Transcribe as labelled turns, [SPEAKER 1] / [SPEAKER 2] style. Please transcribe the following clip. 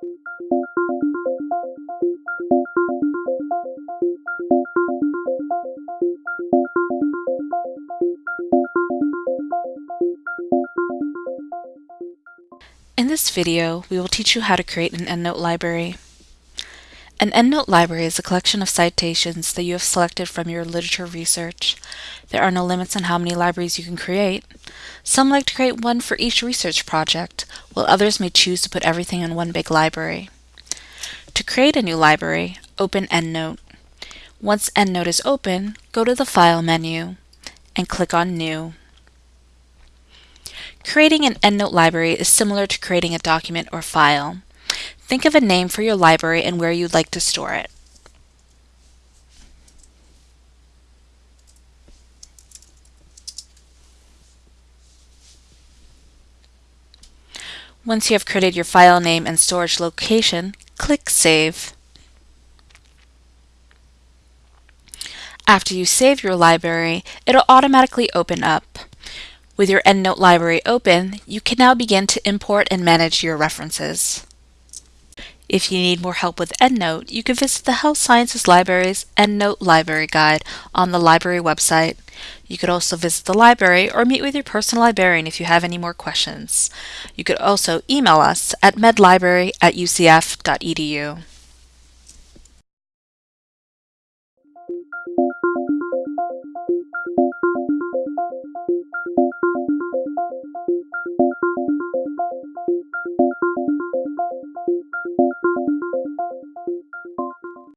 [SPEAKER 1] In this video, we will teach you how to create an EndNote library. An EndNote library is a collection of citations that you have selected from your literature research. There are no limits on how many libraries you can create. Some like to create one for each research project, while others may choose to put everything in one big library. To create a new library, open EndNote. Once EndNote is open, go to the File menu and click on New. Creating an EndNote library is similar to creating a document or file. Think of a name for your library and where you'd like to store it. Once you have created your file name and storage location, click Save. After you save your library, it'll automatically open up. With your EndNote library open, you can now begin to import and manage your references. If you need more help with EndNote, you can visit the Health Sciences Library's EndNote Library Guide on the library website. You could also visit the library or meet with your personal librarian if you have any more questions. You could also email us at medlibrary at ucf.edu.